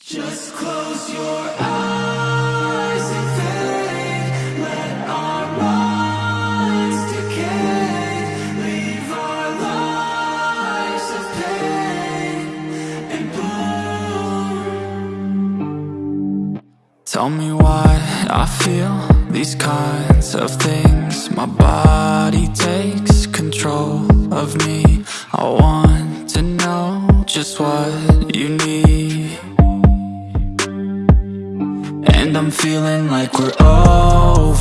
Just close your eyes and fade. Let our minds decay. Leave our lives of pain and bloom Tell me why I feel. These kinds of things My body takes control of me. I want to know just what you need and I'm feeling like we're overzealous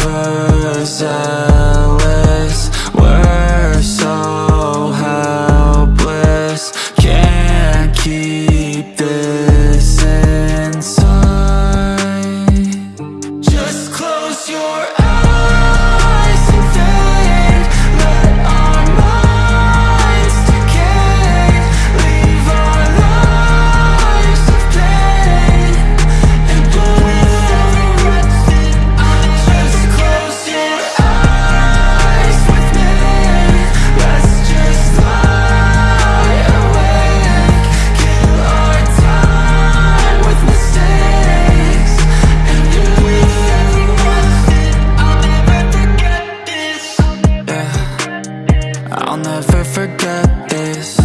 never forget this.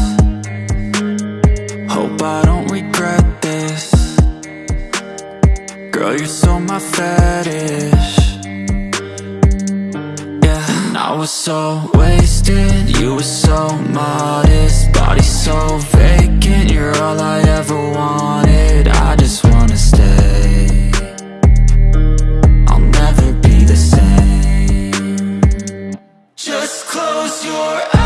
Hope I don't regret this. Girl, you're so my fetish. Yeah, I was so wasted. You were so modest. Body so vacant. You're all I ever wanted. I just wanna stay. I'll never be the same. Just close your eyes